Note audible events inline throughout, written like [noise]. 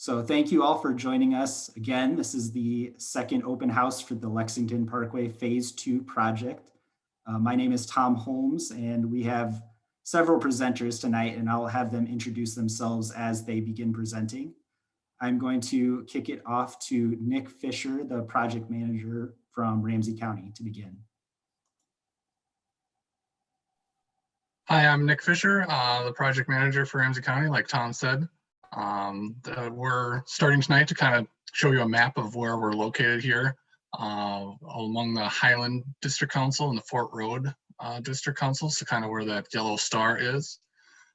So thank you all for joining us. Again, this is the second open house for the Lexington Parkway Phase 2 project. Uh, my name is Tom Holmes and we have several presenters tonight and I'll have them introduce themselves as they begin presenting. I'm going to kick it off to Nick Fisher, the project manager from Ramsey County to begin. Hi, I'm Nick Fisher, uh, the project manager for Ramsey County, like Tom said. Um, the- we're starting tonight to kind of show you a map of where we're located here uh, among the Highland District Council and the Fort Road uh, District Council, so kind of where that yellow star is.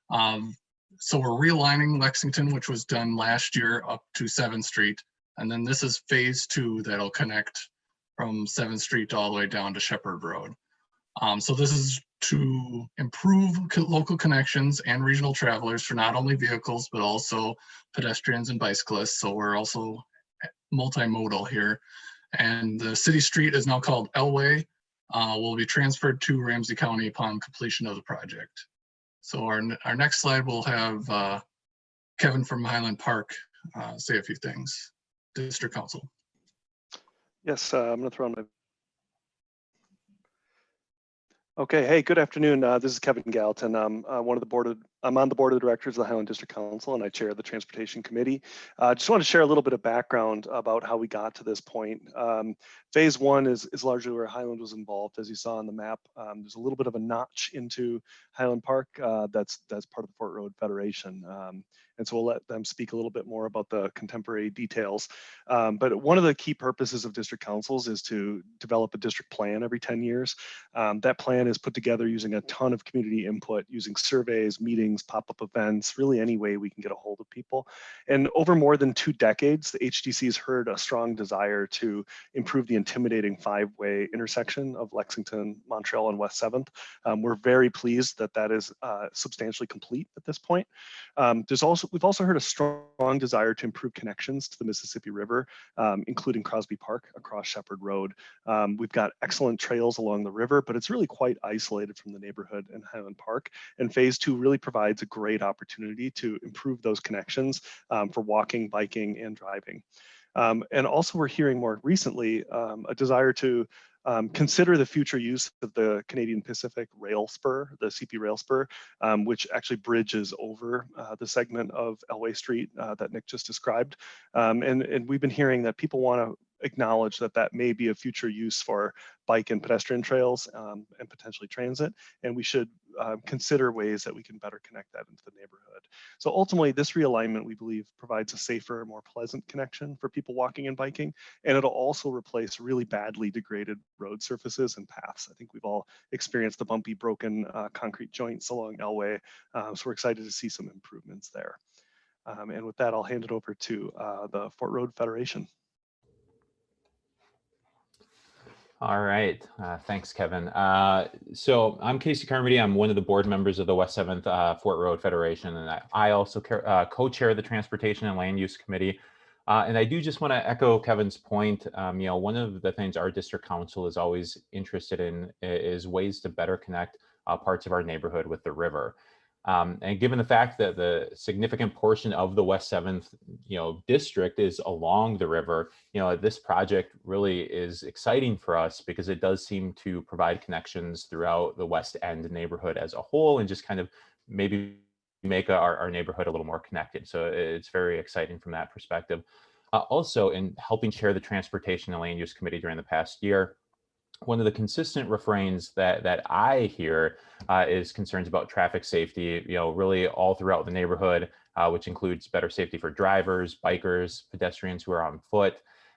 Um, so we're realigning Lexington, which was done last year up to 7th Street. And then this is phase two that'll connect from 7th Street all the way down to Shepard Road. Um, so this is to improve local connections and regional travelers for not only vehicles, but also pedestrians and bicyclists. So we're also multimodal here. And the city street is now called Elway, uh, will be transferred to Ramsey County upon completion of the project. So our, our next slide will have uh, Kevin from Highland Park uh, say a few things. District Council. Yes, uh, I'm going to throw on my. Okay, hey, good afternoon. Uh, this is Kevin Gallatin. I'm uh, one of the board of, I'm on the board of directors of the Highland District Council and I chair the Transportation Committee. Uh, just want to share a little bit of background about how we got to this point. Um, phase one is, is largely where Highland was involved, as you saw on the map. Um, there's a little bit of a notch into Highland Park uh, that's that's part of the Fort Road Federation. Um, and so we'll let them speak a little bit more about the contemporary details. Um, but one of the key purposes of district councils is to develop a district plan every 10 years. Um, that plan is put together using a ton of community input, using surveys, meetings, pop-up events, really any way we can get a hold of people. And over more than two decades, the HDC has heard a strong desire to improve the intimidating five-way intersection of Lexington, Montreal, and West 7th. Um, we're very pleased that that is uh, substantially complete at this point. Um, there's also we've also heard a strong desire to improve connections to the Mississippi River, um, including Crosby Park across Shepard Road. Um, we've got excellent trails along the river, but it's really quite isolated from the neighborhood in Highland Park. And phase two really provides a great opportunity to improve those connections um, for walking, biking, and driving. Um, and also we're hearing more recently um, a desire to um, consider the future use of the Canadian Pacific Rail Spur, the CP Rail Spur, um, which actually bridges over uh, the segment of Elway Street uh, that Nick just described. Um, and, and we've been hearing that people want to acknowledge that that may be a future use for bike and pedestrian trails um, and potentially transit. And we should um, consider ways that we can better connect that into the neighborhood. So ultimately, this realignment, we believe, provides a safer, more pleasant connection for people walking and biking. And it'll also replace really badly degraded road surfaces and paths. I think we've all experienced the bumpy, broken uh, concrete joints along Elway. Uh, so we're excited to see some improvements there. Um, and with that, I'll hand it over to uh, the Fort Road Federation. All right, uh, thanks, Kevin. Uh, so I'm Casey Carmody. I'm one of the board members of the West 7th uh, Fort Road Federation, and I, I also uh, co-chair the Transportation and Land Use Committee. Uh, and I do just want to echo Kevin's point. Um, you know, one of the things our district council is always interested in is ways to better connect uh, parts of our neighborhood with the river. Um, and given the fact that the significant portion of the West 7th, you know, district is along the river, you know, this project really is exciting for us because it does seem to provide connections throughout the West End neighborhood as a whole and just kind of maybe make our, our neighborhood a little more connected. So it's very exciting from that perspective. Uh, also, in helping chair the Transportation and Land Use Committee during the past year, one of the consistent refrains that that I hear uh, is concerns about traffic safety. You know, really all throughout the neighborhood, uh, which includes better safety for drivers, bikers, pedestrians who are on foot.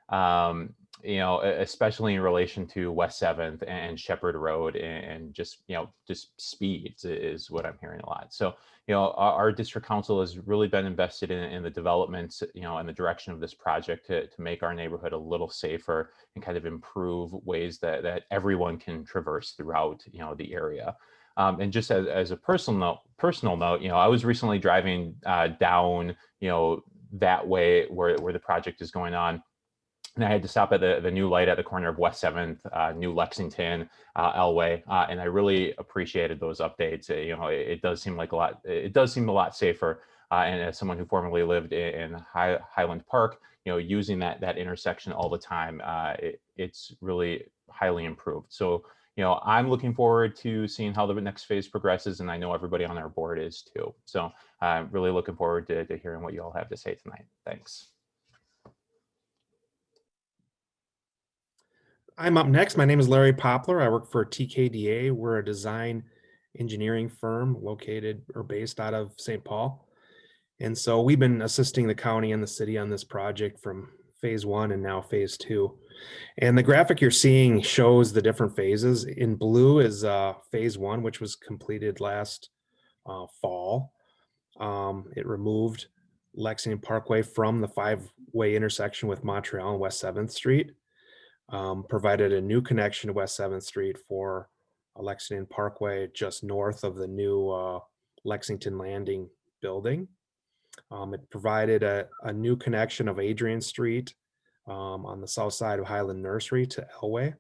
Um, you know, especially in relation to West Seventh and Shepard Road, and just you know, just speeds is what I'm hearing a lot. So you know, our, our district council has really been invested in, in the development, you know, and the direction of this project to, to make our neighborhood a little safer and kind of improve ways that, that everyone can traverse throughout, you know, the area. Um, and just as, as a personal note, personal note, you know, I was recently driving uh, down, you know, that way where, where the project is going on and I had to stop at the, the new light at the corner of West 7th, uh, New Lexington, uh, Elway, uh, and I really appreciated those updates. Uh, you know, it, it, does seem like a lot, it does seem a lot safer uh, and as someone who formerly lived in, in High, Highland Park, you know, using that that intersection all the time, uh, it, it's really highly improved. So, you know, I'm looking forward to seeing how the next phase progresses, and I know everybody on our board is too. So, I'm really looking forward to, to hearing what you all have to say tonight. Thanks. I'm up next. My name is Larry Poplar. I work for TKDA. We're a design engineering firm located or based out of St. Paul. And so we've been assisting the county and the city on this project from phase one and now phase two. And the graphic you're seeing shows the different phases. In blue is uh, phase one, which was completed last uh, fall. Um, it removed Lexington Parkway from the five-way intersection with Montreal and West 7th Street um, provided a new connection to West 7th Street for Lexington Parkway just north of the new uh, Lexington Landing building. Um, it provided a, a new connection of Adrian Street um, on the south side of Highland Nursery to Elway.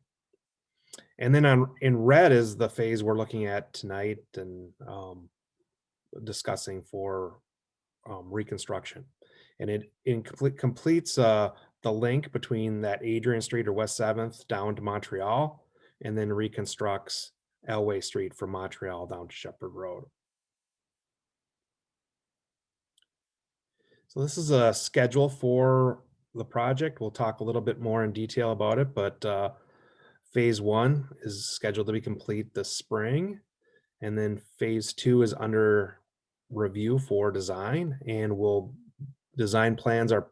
And then on, in red is the phase we're looking at tonight and um, discussing for um, reconstruction. And it incomplete, completes uh, the link between that Adrian Street or West 7th down to Montreal and then reconstructs Elway Street from Montreal down to Shepard Road. So this is a schedule for the project. We'll talk a little bit more in detail about it, but uh, phase one is scheduled to be complete this spring. And then phase two is under review for design and we'll design plans are,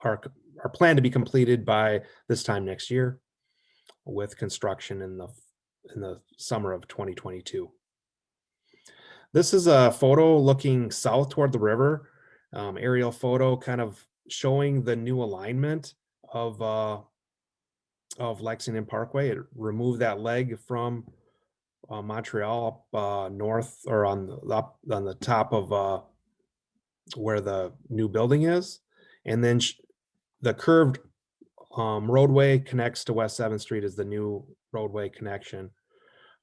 are, are planned to be completed by this time next year with construction in the in the summer of 2022. This is a photo looking south toward the river, um, aerial photo kind of showing the new alignment of uh, of Lexington Parkway. It removed that leg from uh, Montreal up uh, north or on the up on the top of uh, where the new building is, and then the curved um, roadway connects to West 7th Street is the new roadway connection.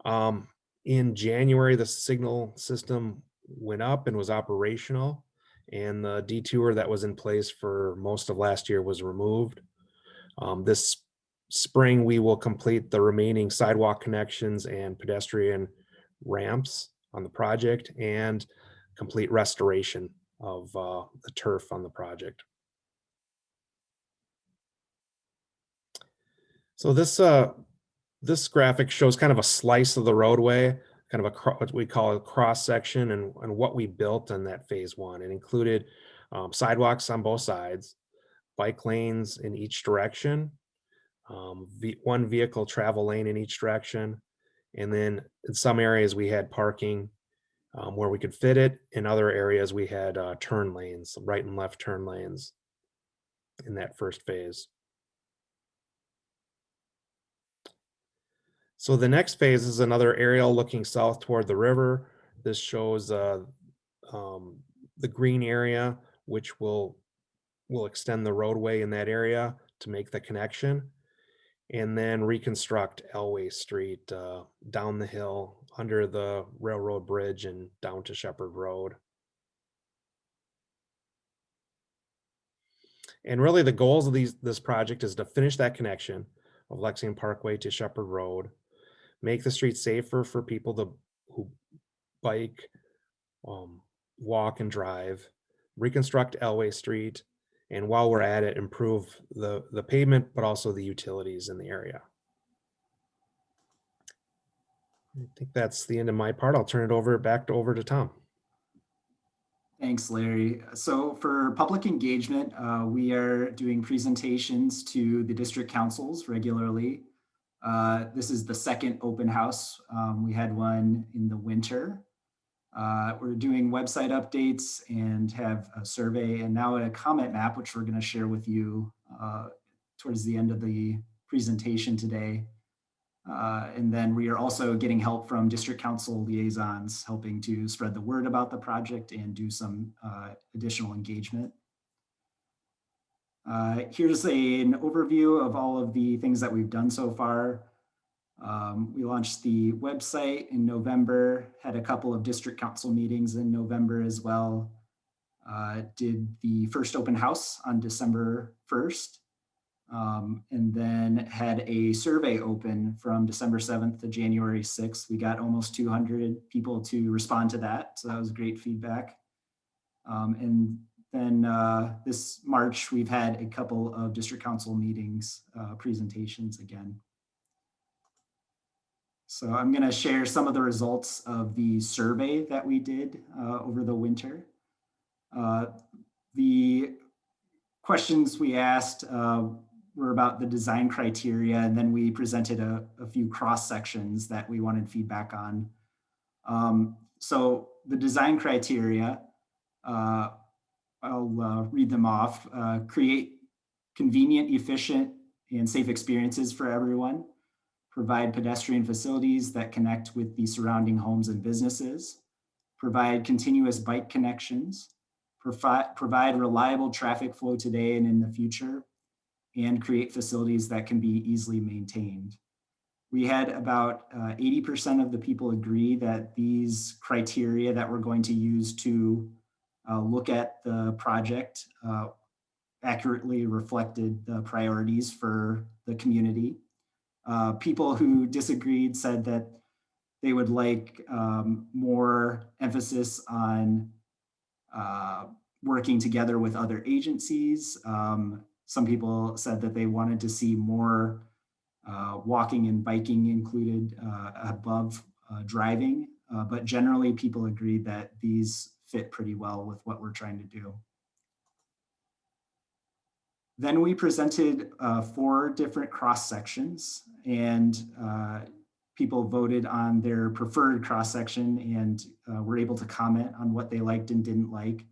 Um, in January, the signal system went up and was operational and the detour that was in place for most of last year was removed. Um, this spring, we will complete the remaining sidewalk connections and pedestrian ramps on the project and complete restoration of uh, the turf on the project. So this uh, this graphic shows kind of a slice of the roadway, kind of a what we call a cross section and, and what we built in that phase one. It included um, sidewalks on both sides, bike lanes in each direction, um, one vehicle travel lane in each direction. And then in some areas we had parking um, where we could fit it. In other areas we had uh, turn lanes, right and left turn lanes in that first phase. So the next phase is another aerial looking south toward the river. This shows uh, um, the green area, which will will extend the roadway in that area to make the connection and then reconstruct Elway Street uh, down the hill under the railroad bridge and down to Shepard Road. And really the goals of these this project is to finish that connection of Lexington Parkway to Shepard Road, make the streets safer for people to who bike, um, walk and drive, reconstruct Elway Street, and while we're at it, improve the, the pavement, but also the utilities in the area. I think that's the end of my part. I'll turn it over back to over to Tom. Thanks, Larry. So for public engagement, uh, we are doing presentations to the district councils regularly. Uh, this is the second open house. Um, we had one in the winter. Uh, we're doing website updates and have a survey and now a comment map, which we're going to share with you uh, towards the end of the presentation today. Uh, and then we are also getting help from district council liaisons, helping to spread the word about the project and do some uh, additional engagement. Uh, here's a, an overview of all of the things that we've done so far. Um, we launched the website in November, had a couple of district council meetings in November as well. uh, did the first open house on December 1st, um, and then had a survey open from December 7th to January 6th. We got almost 200 people to respond to that, so that was great feedback. Um, and then uh, this March, we've had a couple of district council meetings, uh, presentations again. So I'm going to share some of the results of the survey that we did uh, over the winter. Uh, the questions we asked uh, were about the design criteria, and then we presented a, a few cross sections that we wanted feedback on. Um, so the design criteria, uh, I'll uh, read them off. Uh, create convenient, efficient, and safe experiences for everyone. Provide pedestrian facilities that connect with the surrounding homes and businesses. Provide continuous bike connections. Provide, provide reliable traffic flow today and in the future. And create facilities that can be easily maintained. We had about 80% of the people agree that these criteria that we're going to use to uh, look at the project uh, accurately reflected the priorities for the community. Uh, people who disagreed said that they would like um, more emphasis on uh, working together with other agencies. Um, some people said that they wanted to see more uh, walking and biking included uh, above driving, but generally people agreed that these fit pretty well with what we're trying to do. Then we presented uh, four different cross sections and uh, people voted on their preferred cross section and uh, were able to comment on what they liked and didn't like.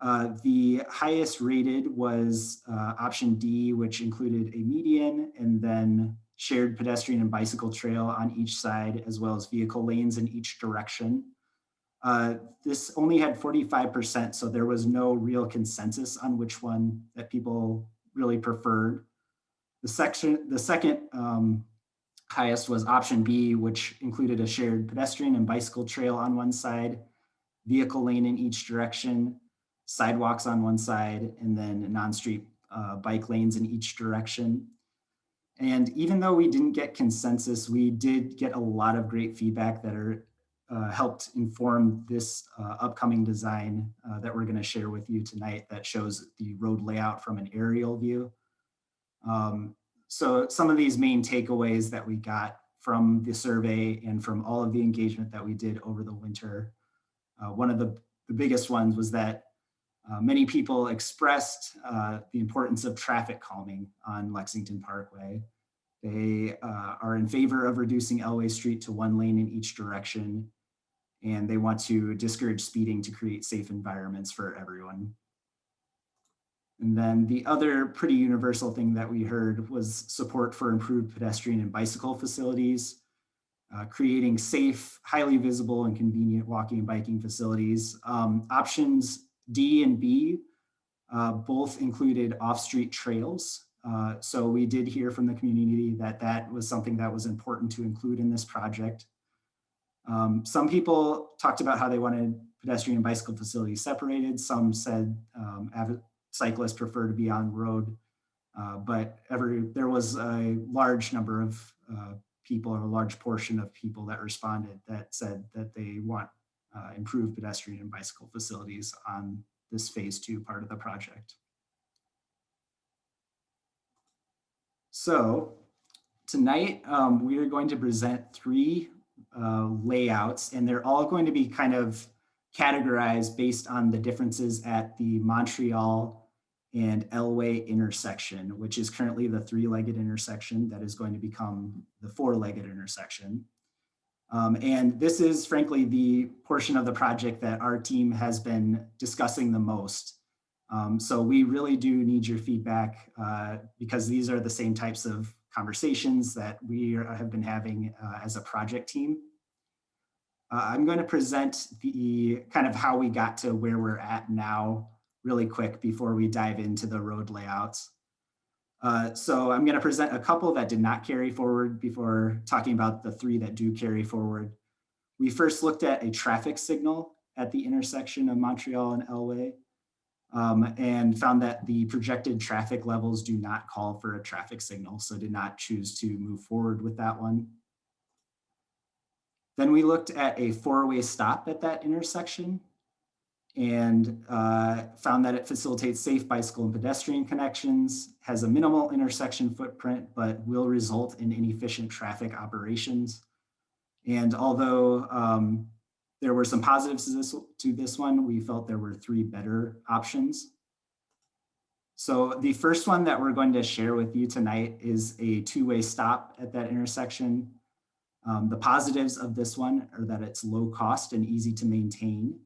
Uh, the highest rated was uh, option D, which included a median and then shared pedestrian and bicycle trail on each side, as well as vehicle lanes in each direction. Uh, this only had 45%, so there was no real consensus on which one that people really preferred. The section, the second um, highest was option B, which included a shared pedestrian and bicycle trail on one side, vehicle lane in each direction, sidewalks on one side, and then non-street uh, bike lanes in each direction. And even though we didn't get consensus, we did get a lot of great feedback that are uh, helped inform this uh, upcoming design uh, that we're going to share with you tonight that shows the road layout from an aerial view. Um, so some of these main takeaways that we got from the survey and from all of the engagement that we did over the winter. Uh, one of the, the biggest ones was that uh, many people expressed uh, the importance of traffic calming on Lexington Parkway. They uh, are in favor of reducing Elway Street to one lane in each direction, and they want to discourage speeding to create safe environments for everyone. And then the other pretty universal thing that we heard was support for improved pedestrian and bicycle facilities, uh, creating safe, highly visible and convenient walking and biking facilities. Um, options D and B uh, both included off-street trails. Uh, so we did hear from the community that that was something that was important to include in this project. Um, some people talked about how they wanted pedestrian and bicycle facilities separated. Some said um, cyclists prefer to be on road, uh, but every, there was a large number of uh, people or a large portion of people that responded that said that they want uh, improved pedestrian and bicycle facilities on this phase two part of the project. So tonight um, we are going to present three uh, layouts and they're all going to be kind of categorized based on the differences at the Montreal and Elway intersection, which is currently the three-legged intersection that is going to become the four-legged intersection. Um, and this is frankly the portion of the project that our team has been discussing the most. Um, so we really do need your feedback uh, because these are the same types of conversations that we are, have been having uh, as a project team. Uh, I'm going to present the kind of how we got to where we're at now really quick before we dive into the road layouts. Uh, so I'm going to present a couple that did not carry forward before talking about the three that do carry forward. We first looked at a traffic signal at the intersection of Montreal and Elway. Um, and found that the projected traffic levels do not call for a traffic signal, so did not choose to move forward with that one. Then we looked at a four-way stop at that intersection and uh, found that it facilitates safe bicycle and pedestrian connections, has a minimal intersection footprint, but will result in inefficient traffic operations. And although um, there were some positives to this, to this one, we felt there were three better options. So the first one that we're going to share with you tonight is a two-way stop at that intersection. Um, the positives of this one are that it's low cost and easy to maintain.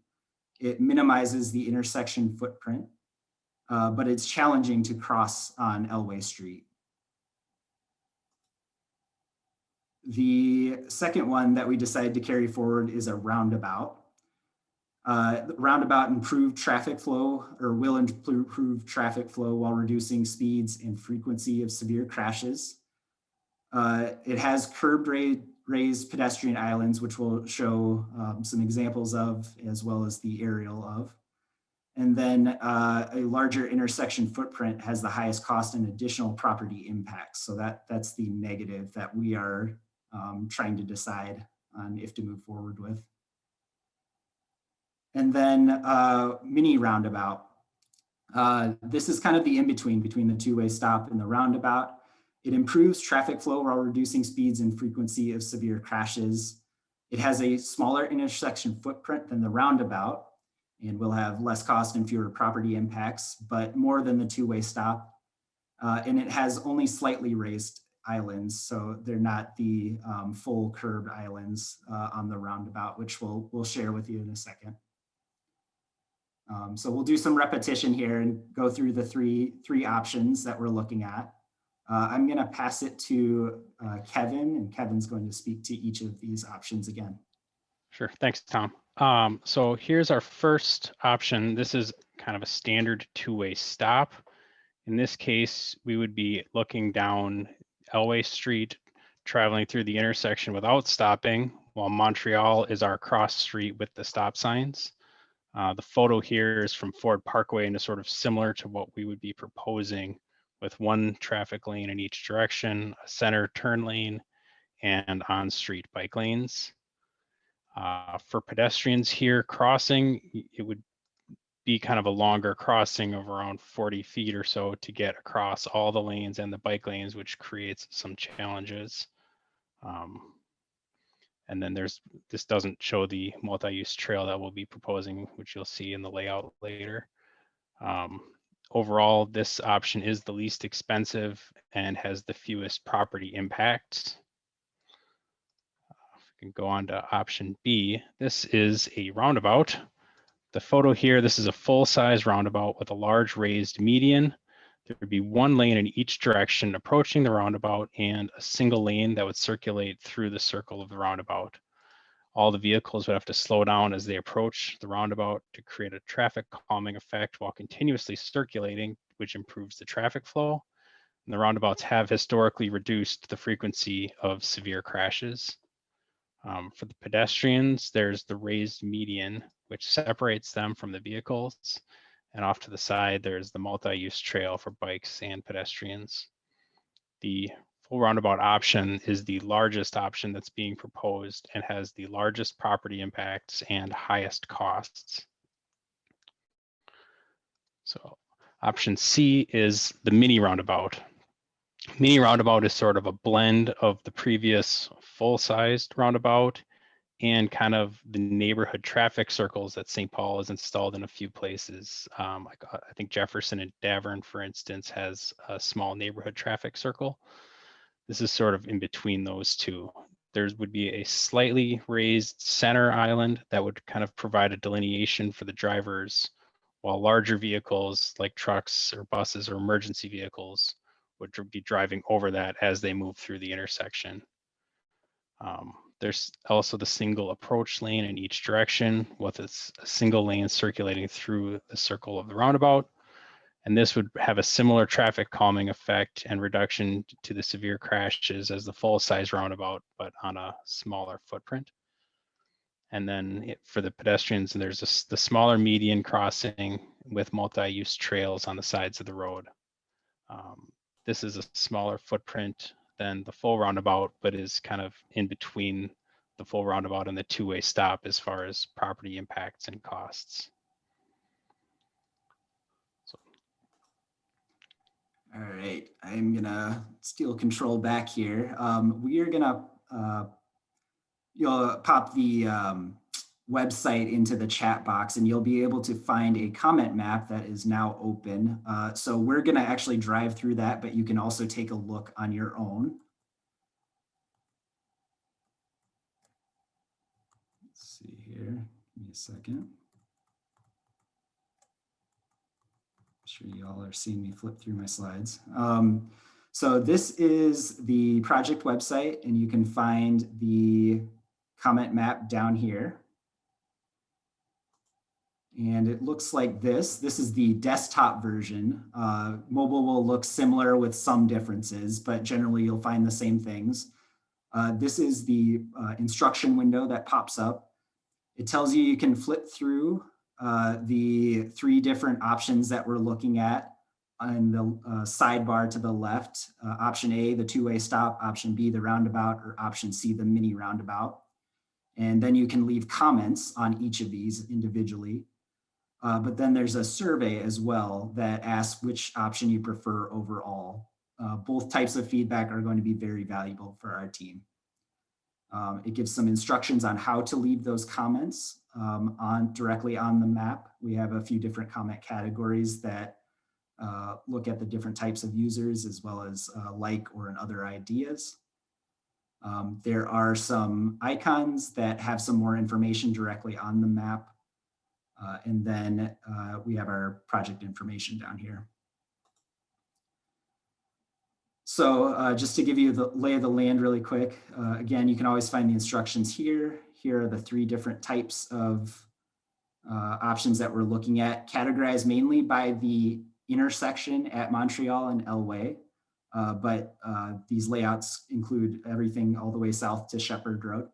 It minimizes the intersection footprint, uh, but it's challenging to cross on Elway Street. The second one that we decided to carry forward is a roundabout. Uh, roundabout improved traffic flow or will improve traffic flow while reducing speeds and frequency of severe crashes. Uh, it has curb raised pedestrian islands, which we'll show um, some examples of, as well as the aerial of. And then uh, a larger intersection footprint has the highest cost and additional property impacts. So that, that's the negative that we are um, trying to decide on if to move forward with. And then uh, mini roundabout. Uh, this is kind of the in-between between the two-way stop and the roundabout. It improves traffic flow while reducing speeds and frequency of severe crashes. It has a smaller intersection footprint than the roundabout and will have less cost and fewer property impacts, but more than the two-way stop. Uh, and it has only slightly raised islands, so they're not the um, full curved islands uh, on the roundabout, which we'll, we'll share with you in a second. Um, so we'll do some repetition here and go through the three, three options that we're looking at. Uh, I'm going to pass it to uh, Kevin, and Kevin's going to speak to each of these options again. Sure. Thanks, Tom. Um, so here's our first option. This is kind of a standard two-way stop. In this case, we would be looking down Elway Street, traveling through the intersection without stopping, while Montreal is our cross street with the stop signs. Uh, the photo here is from Ford Parkway and is sort of similar to what we would be proposing with one traffic lane in each direction, a center turn lane, and on-street bike lanes. Uh, for pedestrians here crossing, it would be kind of a longer crossing of around 40 feet or so to get across all the lanes and the bike lanes, which creates some challenges. Um, and then there's, this doesn't show the multi-use trail that we'll be proposing, which you'll see in the layout later. Um, overall, this option is the least expensive and has the fewest property impacts. If we can go on to option B, this is a roundabout. The photo here, this is a full-size roundabout with a large raised median. There would be one lane in each direction approaching the roundabout and a single lane that would circulate through the circle of the roundabout. All the vehicles would have to slow down as they approach the roundabout to create a traffic calming effect while continuously circulating, which improves the traffic flow. And the roundabouts have historically reduced the frequency of severe crashes. Um, for the pedestrians, there's the raised median, which separates them from the vehicles. And off to the side, there's the multi-use trail for bikes and pedestrians. The full roundabout option is the largest option that's being proposed and has the largest property impacts and highest costs. So option C is the mini roundabout. Mini roundabout is sort of a blend of the previous full-sized roundabout and kind of the neighborhood traffic circles that St. Paul has installed in a few places. Um, like uh, I think Jefferson and Davern, for instance, has a small neighborhood traffic circle. This is sort of in between those two. There would be a slightly raised center island that would kind of provide a delineation for the drivers, while larger vehicles like trucks or buses or emergency vehicles would be driving over that as they move through the intersection. Um, there's also the single approach lane in each direction with a single lane circulating through the circle of the roundabout. And this would have a similar traffic calming effect and reduction to the severe crashes as the full size roundabout, but on a smaller footprint. And then it, for the pedestrians, there's a, the smaller median crossing with multi-use trails on the sides of the road. Um, This is a smaller footprint than the full roundabout, but is kind of in between the full roundabout and the two-way stop as far as property impacts and costs. All right, I'm gonna steal control back here. Um, we are gonna, uh, you'll pop the, um, website into the chat box and you'll be able to find a comment map that is now open. Uh, so we're gonna actually drive through that, but you can also take a look on your own. Let's see here, give me a second. I'm sure you all are seeing me flip through my slides. Um, so this is the project website and you can find the comment map down here. And it looks like this. This is the desktop version. Uh, mobile will look similar with some differences, but generally you'll find the same things. Uh, this is the uh, instruction window that pops up. It tells you you can flip through uh, the three different options that we're looking at on the uh, sidebar to the left. Uh, option A, the two-way stop, option B, the roundabout, or option C, the mini roundabout. And then you can leave comments on each of these individually. Uh, but then there's a survey as well that asks which option you prefer overall. Uh, both types of feedback are going to be very valuable for our team. Um, it gives some instructions on how to leave those comments um, on directly on the map. We have a few different comment categories that uh, look at the different types of users as well as uh, like or and other ideas. Um, there are some icons that have some more information directly on the map. Uh, and then uh, we have our project information down here. So uh, just to give you the lay of the land really quick, uh, again, you can always find the instructions here. Here are the three different types of uh, options that we're looking at, categorized mainly by the intersection at Montreal and Elway. Uh, but these layouts include everything all the way south to Shepard Road.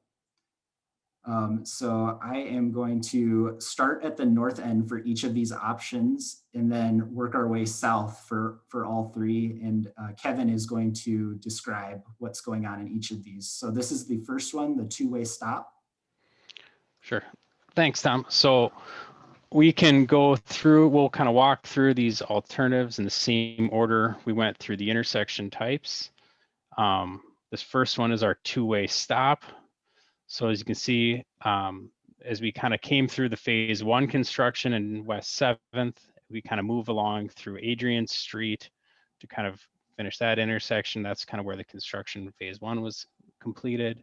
Um, so I am going to start at the north end for each of these options and then work our way south for, for all three. And uh, Kevin is going to describe what's going on in each of these. So this is the first one, the two-way stop. Sure. Thanks, Tom. So we can go through, we'll kind of walk through these alternatives in the same order we went through the intersection types. Um, this first one is our two-way stop. So as you can see, um, as we kind of came through the phase one construction in West 7th, we kind of move along through Adrian Street to kind of finish that intersection. That's kind of where the construction phase one was completed.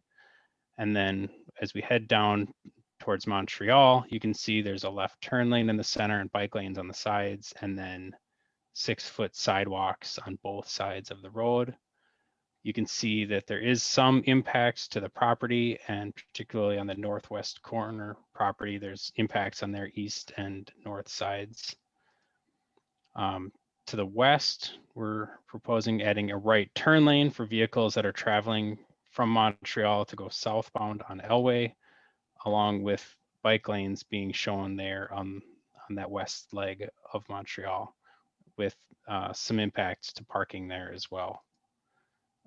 And then as we head down towards Montreal, you can see there's a left turn lane in the center and bike lanes on the sides, and then six foot sidewalks on both sides of the road. You can see that there is some impacts to the property and particularly on the northwest corner property, there's impacts on their east and north sides. Um, to the west, we're proposing adding a right turn lane for vehicles that are traveling from Montreal to go southbound on Elway, along with bike lanes being shown there on, on that west leg of Montreal with uh, some impacts to parking there as well.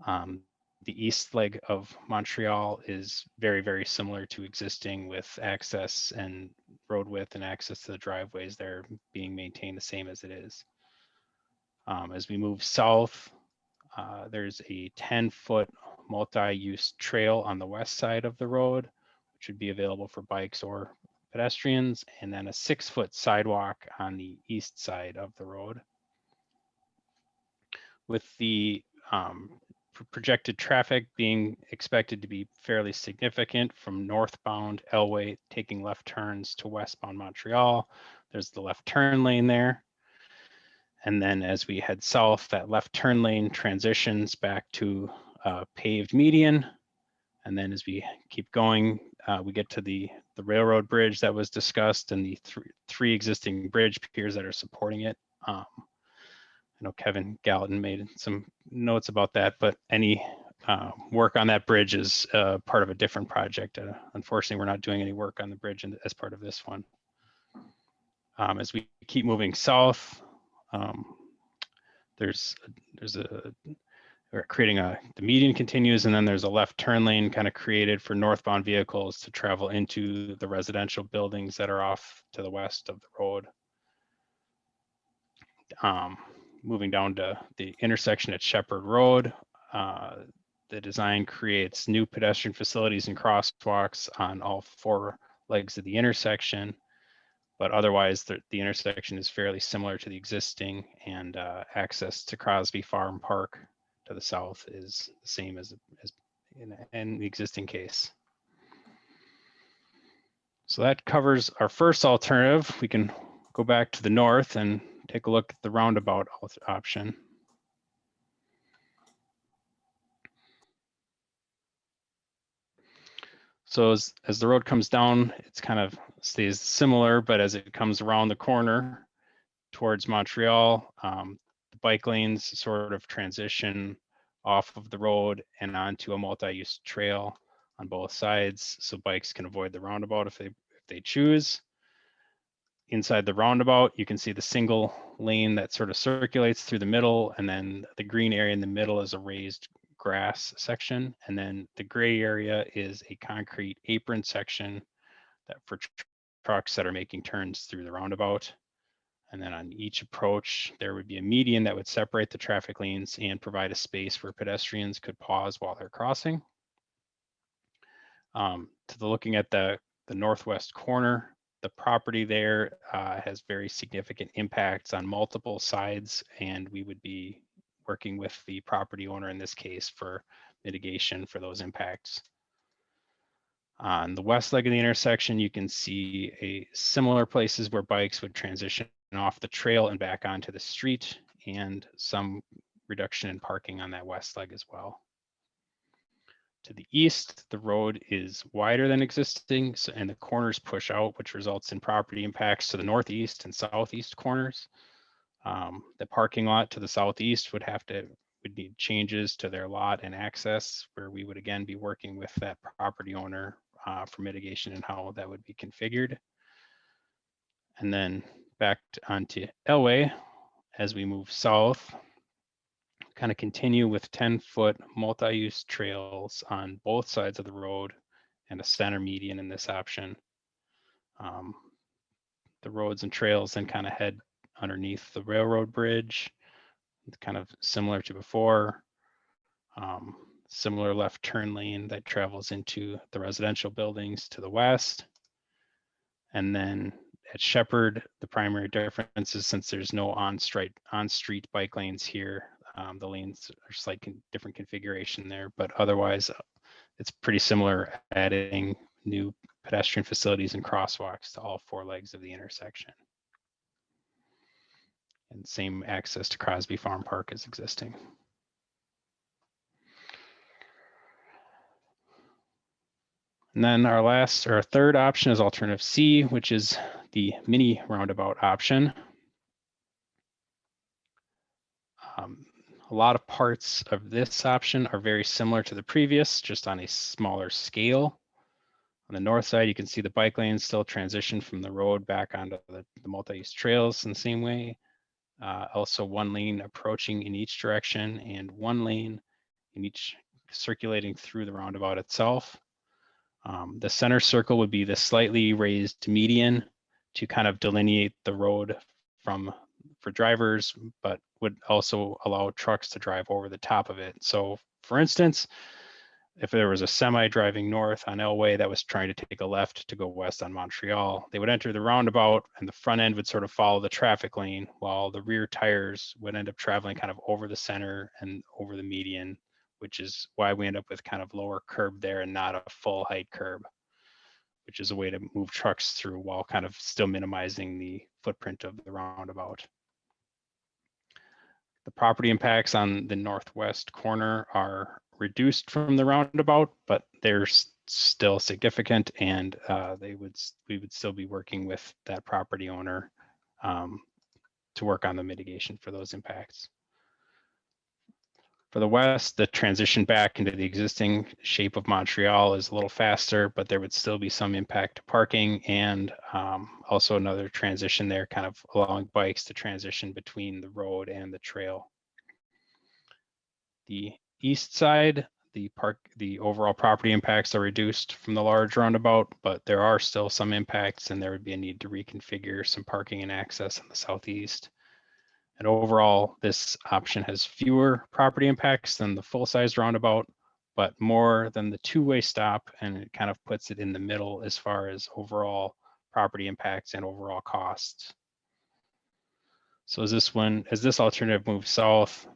Um, the east leg of Montreal is very, very similar to existing with access and road width and access to the driveways there being maintained the same as it is. Um, as we move south, uh, there's a 10 foot multi-use trail on the west side of the road, which would be available for bikes or pedestrians, and then a six foot sidewalk on the east side of the road. With the um, projected traffic being expected to be fairly significant from northbound Elway taking left turns to westbound Montreal. There's the left turn lane there. And then as we head south, that left turn lane transitions back to uh, paved median. And then as we keep going, uh, we get to the, the railroad bridge that was discussed and the th three existing bridge piers that are supporting it. Um, know Kevin Gallatin made some notes about that, but any uh, work on that bridge is uh, part of a different project. Uh, unfortunately, we're not doing any work on the bridge in, as part of this one. Um, as we keep moving south, um, there's there's a we're creating a the median continues and then there's a left turn lane kind of created for northbound vehicles to travel into the residential buildings that are off to the west of the road. Um, moving down to the intersection at Shepard Road, uh, the design creates new pedestrian facilities and crosswalks on all four legs of the intersection. But otherwise, the, the intersection is fairly similar to the existing and uh, access to Crosby Farm Park to the south is the same as, as in, in the existing case. So that covers our first alternative. We can go back to the north and take a look at the roundabout option. So as, as the road comes down, it's kind of stays similar, but as it comes around the corner towards Montreal, um, the bike lanes sort of transition off of the road and onto a multi-use trail on both sides, so bikes can avoid the roundabout if they if they choose. Inside the roundabout, you can see the single lane that sort of circulates through the middle, and then the green area in the middle is a raised grass section, and then the gray area is a concrete apron section that for tr- trucks that are making turns through the roundabout. And then on each approach, there would be a median that would separate the traffic lanes and provide a space where pedestrians could pause while they're crossing. Um, to the looking at the, the northwest corner, the property there uh, has very significant impacts on multiple sides, and we would be working with the property owner in this case for mitigation for those impacts. On the west leg of the intersection, you can see a similar places where bikes would transition off the trail and back onto the street and some reduction in parking on that west leg as well. To the east, the road is wider than existing so- and the corners push out, which results in property impacts to the northeast and southeast corners. Um, the parking lot to the southeast would have to, would need changes to their lot and access where we would again be working with that property owner uh, for mitigation and how that would be configured. And then back to- onto Elway as we move south. Kind of continue with 10 foot multi-use trails on both sides of the road and a center median in this option. Um, the roads and trails then kind of head underneath the railroad bridge, kind of similar to before. Um, similar left turn lane that travels into the residential buildings to the west. And then at Shepard, the primary difference is since there's no on-street on-street bike lanes here, um, the lanes are slight con- different configuration there, but otherwise uh, it's pretty similar, adding new pedestrian facilities and crosswalks to all four legs of the intersection. And same access to Crosby Farm Park is existing. And then our last, or our third option is alternative C, which is the mini roundabout option. Um, a lot of parts of this option are very similar to the previous, just on a smaller scale. On the north side, you can see the bike lanes still transition from the road back onto the, the multi-use trails in the same way. Uh, also one lane approaching in each direction and one lane in each circulating through the roundabout itself. Um, the center circle would be the slightly raised median to kind of delineate the road from for drivers, but would also allow trucks to drive over the top of it. So for instance, if there was a semi driving north on Elway that was trying to take a left to go west on Montreal, they would enter the roundabout and the front end would sort of follow the traffic lane while the rear tires would end up traveling kind of over the center and over the median, which is why we end up with kind of lower curb there and not a full height curb, which is a way to move trucks through while kind of still minimizing the footprint of the roundabout. The property impacts on the northwest corner are reduced from the roundabout, but they're still significant and uh, they would, we would still be working with that property owner um, to work on the mitigation for those impacts. For the west, the transition back into the existing shape of Montreal is a little faster, but there would still be some impact to parking and um, also another transition there, kind of allowing bikes to transition between the road and the trail. The east side, the park, the overall property impacts are reduced from the large roundabout, but there are still some impacts and there would be a need to reconfigure some parking and access in the southeast. And overall, this option has fewer property impacts than the full-size roundabout, but more than the two-way stop, and it kind of puts it in the middle as far as overall property impacts and overall costs. So as this one, as this alternative moves south,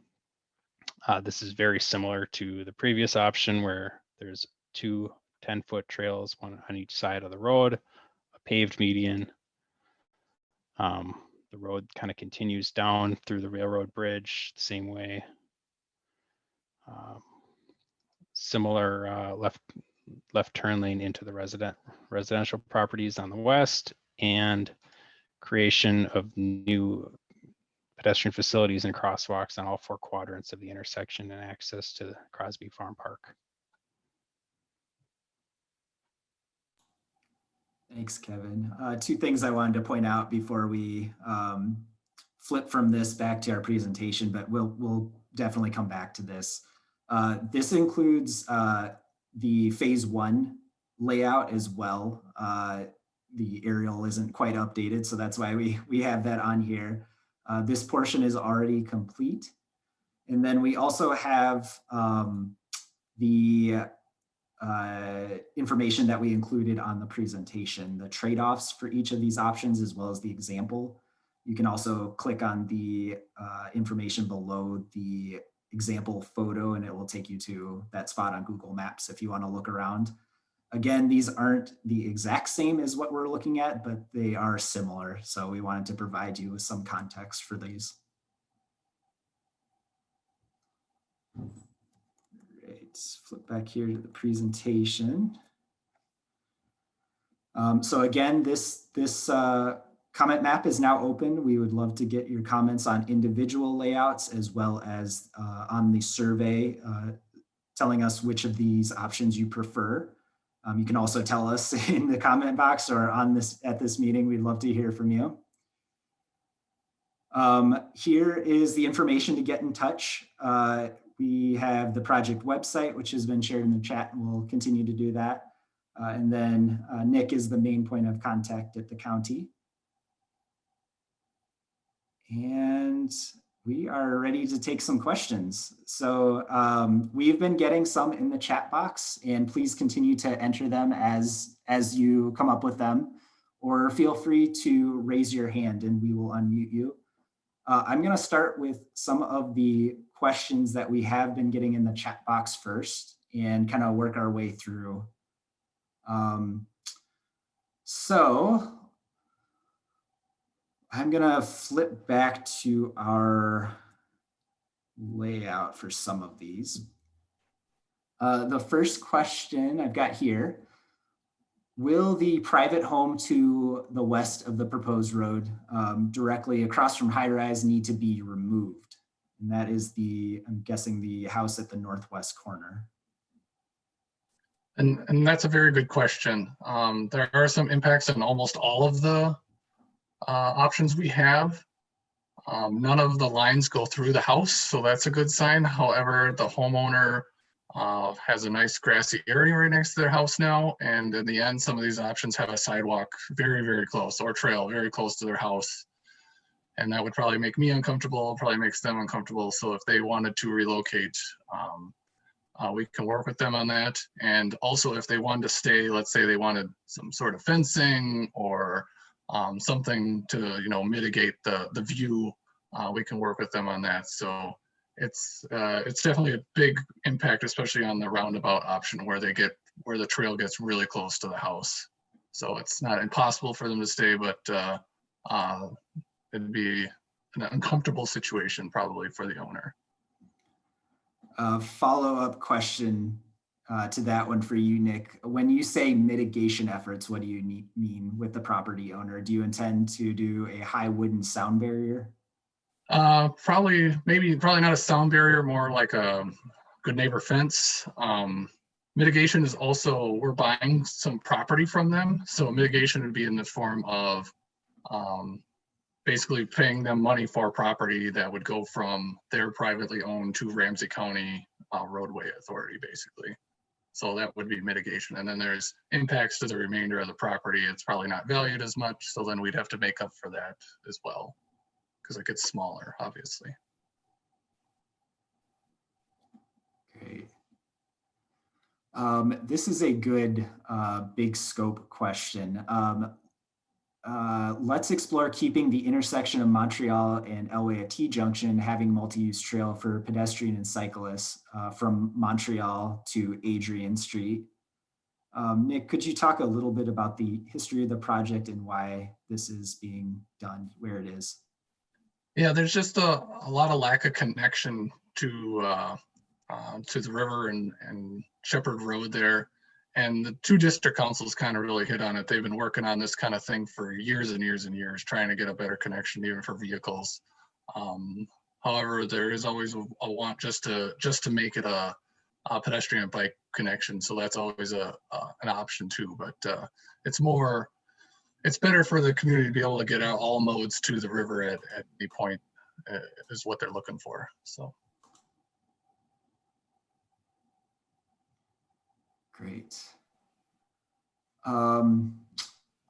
uh, this is very similar to the previous option where there's two 10-foot trails, one on each side of the road, a paved median. Um, the road kind of continues down through the railroad bridge the same way. Um, similar uh, left left turn lane into the resident residential properties on the west and creation of new pedestrian facilities and crosswalks on all four quadrants of the intersection and access to Crosby Farm Park. Thanks, Kevin. Uh, two things I wanted to point out before we um, flip from this back to our presentation, but we'll, we'll definitely come back to this. Uh, this includes uh, the phase one layout as well. Uh, the aerial isn't quite updated, so that's why we, we have that on here. Uh, this portion is already complete. And then we also have um, the uh, information that we included on the presentation, the trade-offs for each of these options, as well as the example. You can also click on the uh, information below the example photo and it will take you to that spot on Google Maps if you want to look around. Again, these aren't the exact same as what we're looking at, but they are similar. So we wanted to provide you with some context for these. Great, flip back here to the presentation. Um, so again, this, this uh, comment map is now open. We would love to get your comments on individual layouts as well as uh, on the survey uh, telling us which of these options you prefer. Um, you can also tell us [laughs] in the comment box or on this at this meeting. We'd love to hear from you. Um, here is the information to get in touch. Uh, we have the project website, which has been shared in the chat, and we'll continue to do that. Uh, and then uh, Nick is the main point of contact at the county. And we are ready to take some questions. So um, we've been getting some in the chat box and please continue to enter them as, as you come up with them or feel free to raise your hand and we will unmute you. Uh, I'm gonna start with some of the questions that we have been getting in the chat box first and kind of work our way through. Um, so I'm gonna flip back to our layout for some of these. Uh, the first question I've got here, will the private home to the west of the proposed road um, directly across from high rise need to be removed? And that is the, I'm guessing the house at the northwest corner. And, and that's a very good question. Um, there are some impacts on almost all of the uh, options we have. Um, none of the lines go through the house, so that's a good sign. However, the homeowner uh, has a nice grassy area right next to their house now. And in the end, some of these options have a sidewalk very, very close or trail very close to their house. And that would probably make me uncomfortable, probably makes them uncomfortable. So if they wanted to relocate, um, uh, we can work with them on that. And also if they wanted to stay, let's say they wanted some sort of fencing or um, something to you know mitigate the the view. Uh, we can work with them on that. So it's uh, it's definitely a big impact, especially on the roundabout option where they get where the trail gets really close to the house. So it's not impossible for them to stay, but uh, uh, it'd be an uncomfortable situation probably for the owner. Uh, follow-up question uh, to that one for you, Nick. When you say mitigation efforts, what do you need, mean with the property owner? Do you intend to do a high wooden sound barrier? Uh, probably, maybe, probably not a sound barrier, more like a good neighbor fence. Um, mitigation is also, we're buying some property from them, so mitigation would be in the form of um, basically paying them money for property that would go from their privately owned to Ramsey County uh, roadway authority, basically. So that would be mitigation. And then there's impacts to the remainder of the property. It's probably not valued as much, so then we'd have to make up for that as well because it gets smaller, obviously. Great. Um, this is a good, uh, big scope question. Um, uh, let's explore keeping the intersection of Montreal and Elway at T Junction having multi-use trail for pedestrian and cyclists, uh, from Montreal to Adrian Street. Um, Nick, could you talk a little bit about the history of the project and why this is being done where it is? Yeah, there's just a, a lot of lack of connection to, uh, uh, to the river and, and Shepard Road there. And the two district councils kind of really hit on it. They've been working on this kind of thing for years and years and years, trying to get a better connection even for vehicles. Um, however, there is always a, a want just to, just to make it a, a pedestrian bike connection. So that's always a, uh, an option too, but, uh, it's more, it's better for the community to be able to get out all modes to the river at, at any point, uh, is what they're looking for, so. Great. Um,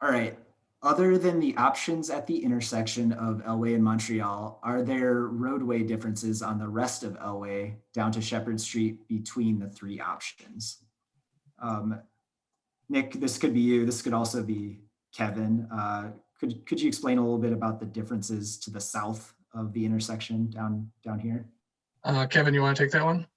all right. Other than the options at the intersection of Elway and Montreal, are there roadway differences on the rest of Elway down to Shepard Street between the three options? Um, Nick, this could be you. This could also be Kevin. Uh, could, could you explain a little bit about the differences to the south of the intersection down, down here? Uh, Kevin, you want to take that one?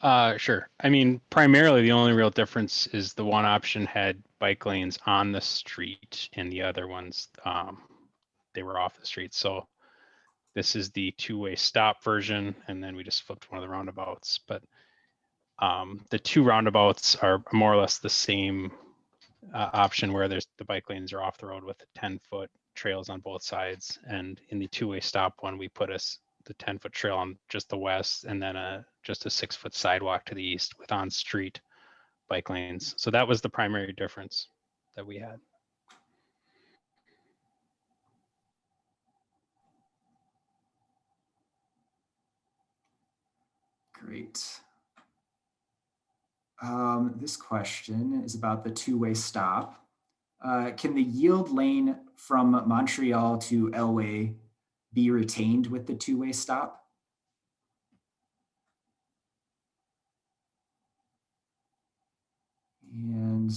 Uh, sure. I mean, primarily the only real difference is the one option had bike lanes on the street and the other ones, um, they were off the street. So this is the two-way stop version, and then we just flipped one of the roundabouts. But um, the two roundabouts are more or less the same uh, option where there's the bike lanes are off the road with 10-foot trails on both sides. And in the two-way stop one, we put us the 10-foot trail on just the west and then a just a six-foot sidewalk to the east with on-street bike lanes. So that was the primary difference that we had. Great. Um, this question is about the two-way stop. Uh, can the yield lane from Montreal to Elway be retained with the two-way stop? And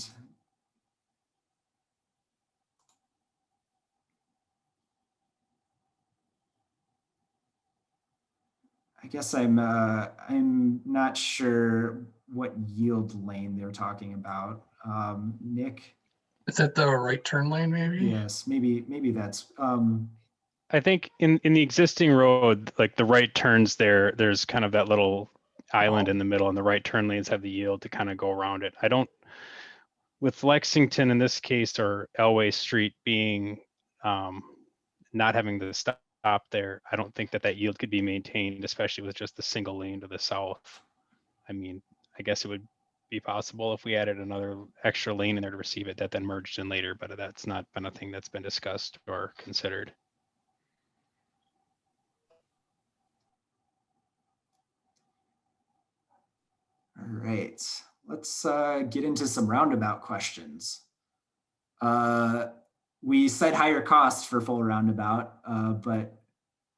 I guess I'm uh, I'm not sure what yield lane they're talking about. Um, Nick, is at the right turn lane, maybe? yes, maybe maybe that's um, I think in, in the existing road, like the right turns there, there's kind of that little island in the middle and the right turn lanes have the yield to kind of go around it. I don't, with Lexington in this case, or Elway Street being, um, not having the stop there, I don't think that that yield could be maintained, especially with just the single lane to the south. I mean, I guess it would be possible if we added another extra lane in there to receive it that then merged in later, but that's not been a thing that's been discussed or considered. All right, let's uh, get into some roundabout questions. Uh, we said higher cost for full roundabout, uh, but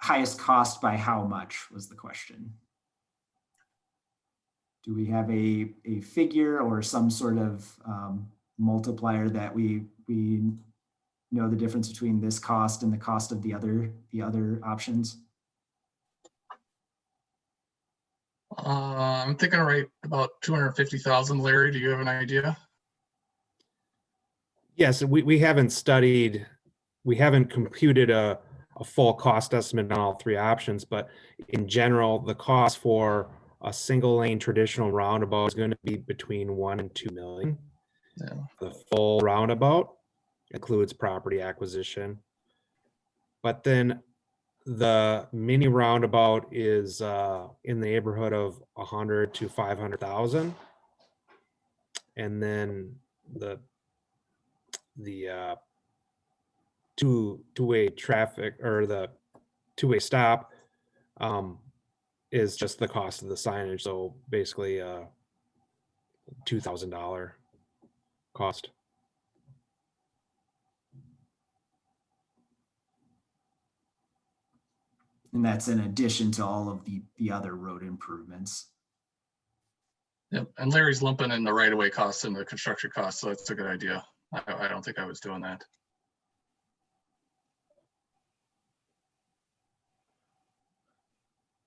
highest cost by how much was the question? Do we have a, a figure or some sort of um, multiplier that we, we know the difference between this cost and the cost of the other, the other options? Uh, I'm thinking right about two hundred and fifty thousand. Larry, do you have an idea? Yes, we, we haven't studied, we haven't computed a, a full cost estimate on all three options, but in general, the cost for a single lane traditional roundabout is going to be between one and two million. Yeah. The full roundabout includes property acquisition. But then the mini roundabout is uh, in the neighborhood of a hundred to five hundred thousand. And then the the uh, two two-way traffic or the two-way stop um, is just the cost of the signage. So basically, uh, two thousand dollar cost. And that's in addition to all of the, the other road improvements. Yep, and Larry's lumping in the right of way costs and the construction costs, so that's a good idea. I, I don't think I was doing that.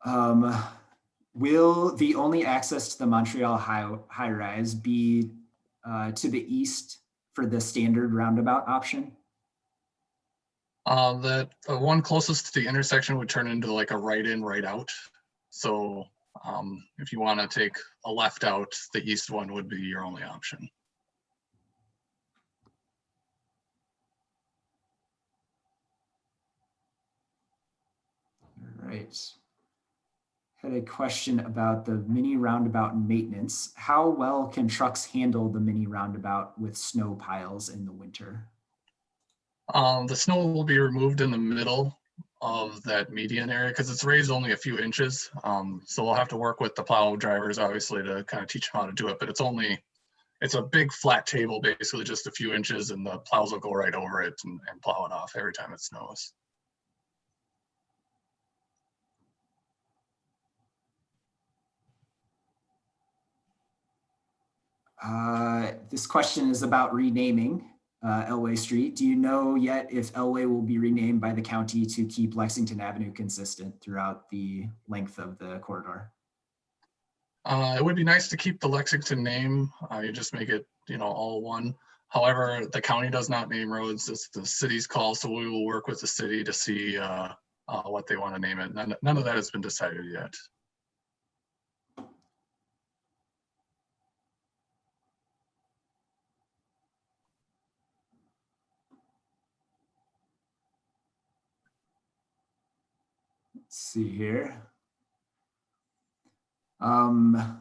Um, will the only access to the Montreal high, high rise be uh, to the east for the standard roundabout option? Uh, the, the one closest to the intersection would turn into like a right in, right out. So, um, if you want to take a left out, the east one would be your only option. All right. Had a question about the mini roundabout maintenance. How well can trucks handle the mini roundabout with snow piles in the winter? Um, the snow will be removed in the middle of that median area because it's raised only a few inches. Um, so we'll have to work with the plow drivers, obviously, to kind of teach them how to do it, but it's only, it's a big flat table, basically just a few inches and the plows will go right over it and, and plow it off every time it snows. Uh, this question is about renaming uh, Elway Street. Do you know yet if Elway will be renamed by the county to keep Lexington Avenue consistent throughout the length of the corridor? Uh, it would be nice to keep the Lexington name. Uh, you just make it, you know, all one. However, the county does not name roads. It's the city's call, so we will work with the city to see uh, uh, what they want to name it. None, none of that has been decided yet. Let's see here. Um,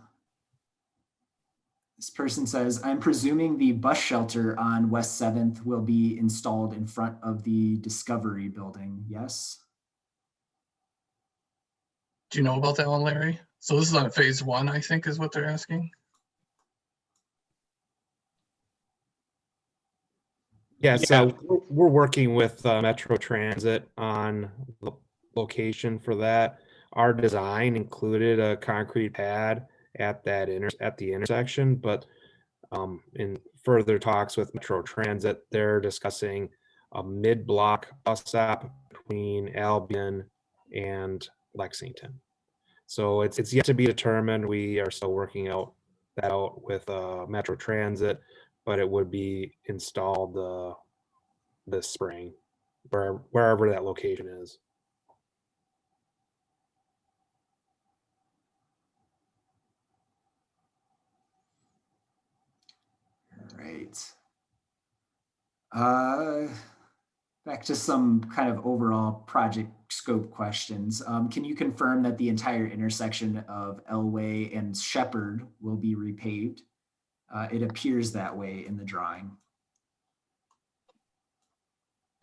this person says, I'm presuming the bus shelter on West 7th will be installed in front of the Discovery Building, yes? Do you know about that one, Larry? So this is on phase one, I think is what they're asking. Yeah, so we're- we're working with uh, Metro Transit on the location for that. Our design included a concrete pad at that inter, at the intersection, but um, in further talks with Metro Transit, they're discussing a mid-block bus stop between Albion and Lexington. So it's, it's yet to be determined. We are still working out that out with uh, Metro Transit but it would be installed uh, this spring, where, wherever that location is. Right. Uh, back to some kind of overall project scope questions. Um, can you confirm that the entire intersection of Elway and Shepard will be repaved? Uh, it appears that way in the drawing.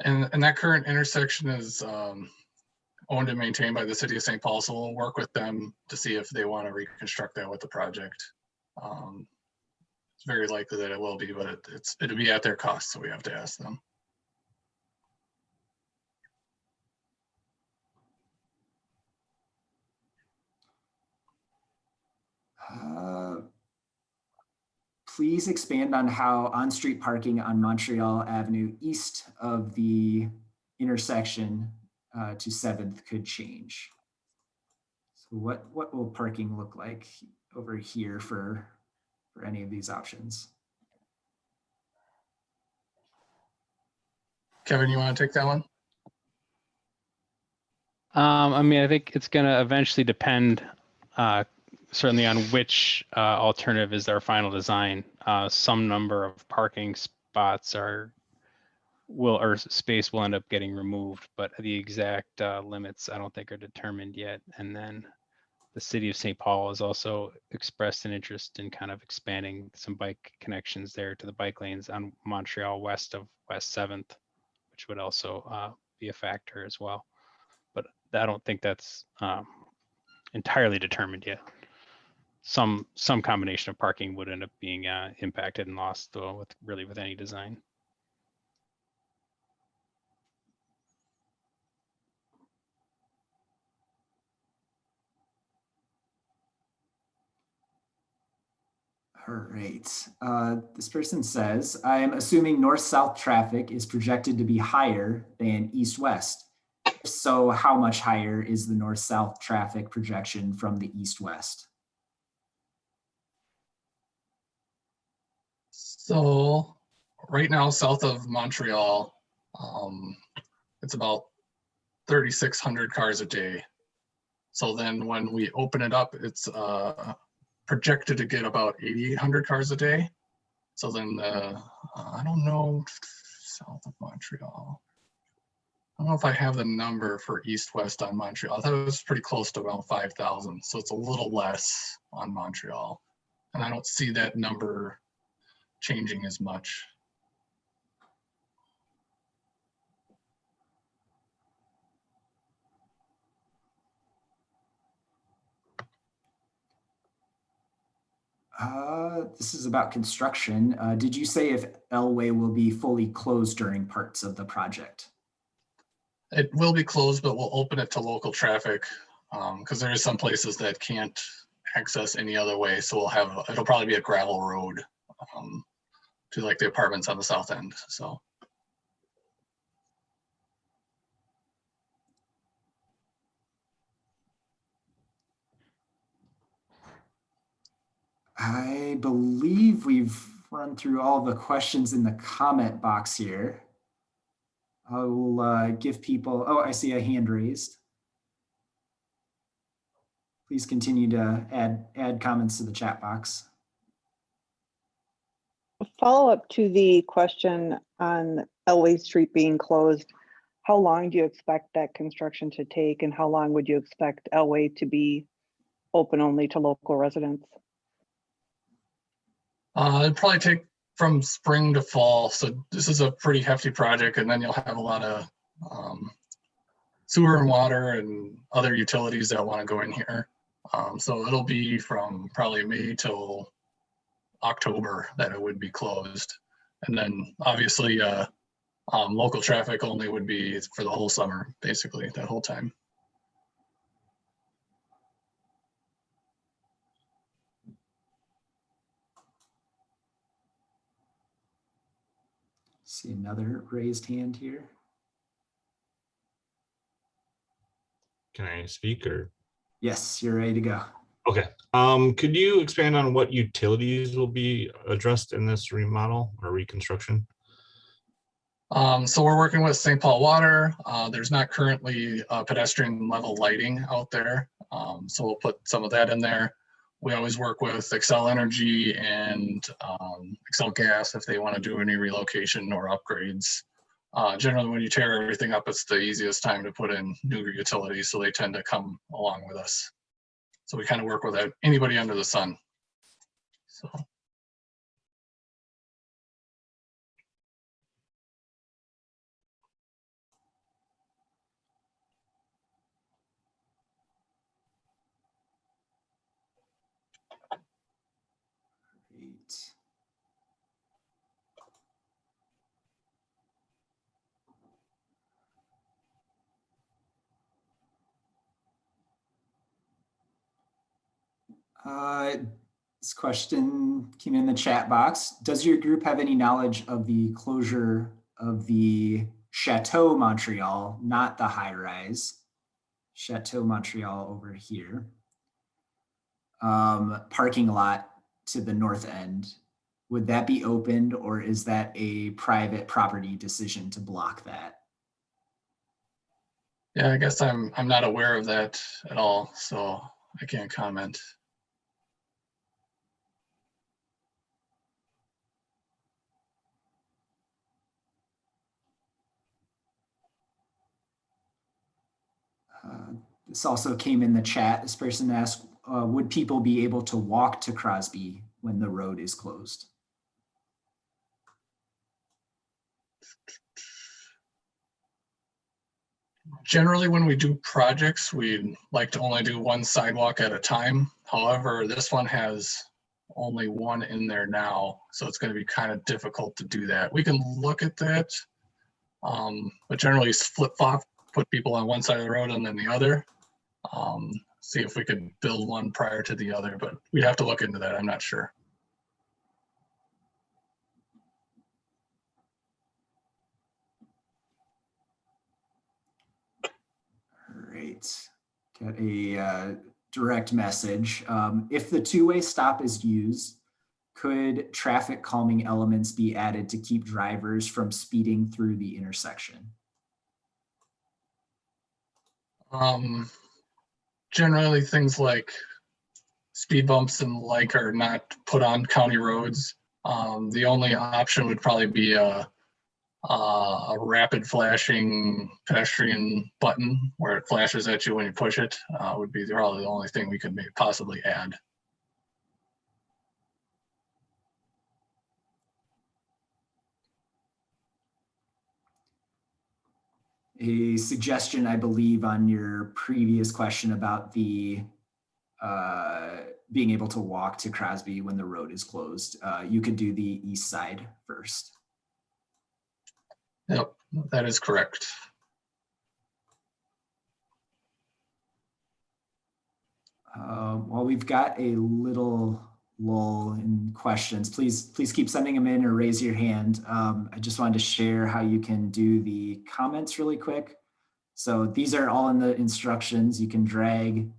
And, and that current intersection is um, owned and maintained by the city of St. Paul, so we'll work with them to see if they want to reconstruct that with the project. Um, very likely that it will be, but it- it's, it'll be at their cost, so we have to ask them. Uh, Please expand on how on-street parking on Montreal Avenue east of the intersection uh, to Seventh could change. So what, what will parking look like over here for, for any of these options? Kevin, you want to take that one? Um, I mean, I think it's gonna eventually depend, uh, certainly on which, uh, alternative is their final design. Uh, some number of parking spots are, will, or space will end up getting removed, but the exact uh, limits I don't think are determined yet. And then the city of St. Paul has also expressed an interest in kind of expanding some bike connections there to the bike lanes on Montreal west of West Seventh, which would also uh, be a factor as well. But I don't think that's um, entirely determined yet. Some some combination of parking would end up being uh, impacted and lost though with really with any design. All right. Uh, this person says, I'm assuming north-south traffic is projected to be higher than east-west. So how much higher is the north-south traffic projection from the east-west? So right now, south of Montreal, um, it's about thirty-six hundred cars a day. So then when we open it up, it's uh, projected to get about eighty-eight hundred cars a day. So then, uh, I don't know, south of Montreal. I don't know if I have the number for east-west on Montreal. I thought it was pretty close to five thousand, so it's a little less on Montreal. And I don't see that number changing as much. Uh, this is about construction. Uh, did you say if Elway will be fully closed during parts of the project? It will be closed, but we'll open it to local traffic because there is some places that can't access any other way. So we'll have, it'll probably be a gravel road um, to like the apartments on the south end. So I believe we've run through all the questions in the comment box here. I will uh, give people, oh, I see a hand raised. Please continue to add, add comments to the chat box. A Follow-up to the question on Elway Street being closed. How long do you expect that construction to take and how long would you expect Elway to be open only to local residents? Uh, it'd probably take from spring to fall. So this is a pretty hefty project and then you'll have a lot of um, sewer and water and other utilities that want to go in here. Um, so it'll be from probably May till October that it would be closed. And then obviously, uh, um, local traffic only would be for the whole summer, basically, that whole time. See another raised hand here. Can I speak or? Yes, you're ready to go. Okay, um, could you expand on what utilities will be addressed in this remodel or reconstruction? Um, so we're working with St. Paul Water. Uh, there's not currently uh, pedestrian level lighting out there. Um, so we'll put some of that in there. We always work with Xcel Energy and um, Xcel Gas if they want to do any relocation or upgrades. Uh, generally, when you tear everything up, it's the easiest time to put in new utilities, so they tend to come along with us. So we kind of work with anybody under the sun. So. Great. Uh, This question came in the chat box. Does your group have any knowledge of the closure of the Chateau Montreal, not the high rise? Chateau Montreal over here. Um, parking lot to the north end. Would that be opened or is that a private property decision to block that? Yeah, I guess I'm, I'm not aware of that at all, so I can't comment. This also came in the chat. This person asked, uh, would people be able to walk to Crosby when the road is closed? Generally, when we do projects, we like to only do one sidewalk at a time. However, this one has only one in there now, so it's gonna be kind of difficult to do that. We can look at that. Um, but generally it's flip flop, put people on one side of the road and then the other. Um, see if we could build one prior to the other, but we'd have to look into that. I'm not sure. Great. Got a uh, direct message. Um, If the two-way stop is used, could traffic calming elements be added to keep drivers from speeding through the intersection? Um, generally, things like speed bumps and like are not put on county roads. Um, the only option would probably be a, a, a rapid flashing pedestrian button where it flashes at you when you push it, uh, would be probably the only thing we could maybe possibly add. A suggestion, I believe, on your previous question about the uh, being able to walk to Crosby when the road is closed. Uh, you could do the east side first. Yep, that is correct. Uh, While we've got a little lull in questions, please, please keep sending them in or raise your hand. Um, I just wanted to share how you can do the comments really quick. So these are all in the instructions. You can drag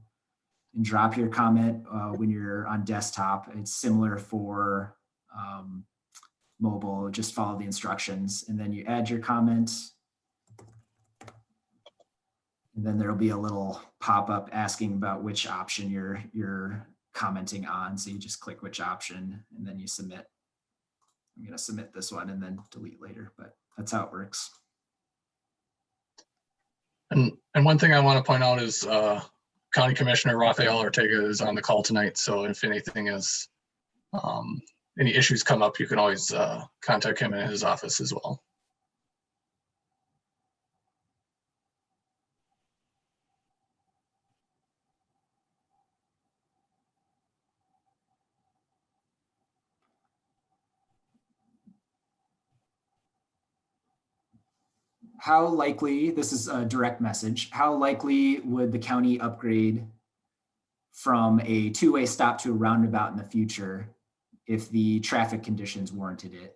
and drop your comment uh, when you're on desktop. It's similar for um, mobile, just follow the instructions and then you add your comment. And then there'll be a little pop-up asking about which option you're, you're commenting on. So you just click which option and then you submit. I'm gonna submit this one and then delete later, but that's how it works. And, and one thing I want to point out is uh, County Commissioner Rafael Ortega is on the call tonight. So if anything is, um, any issues come up, you can always uh, contact him in his office as well. How likely, this is a direct message, how likely would the county upgrade from a two-way stop to a roundabout in the future if the traffic conditions warranted it?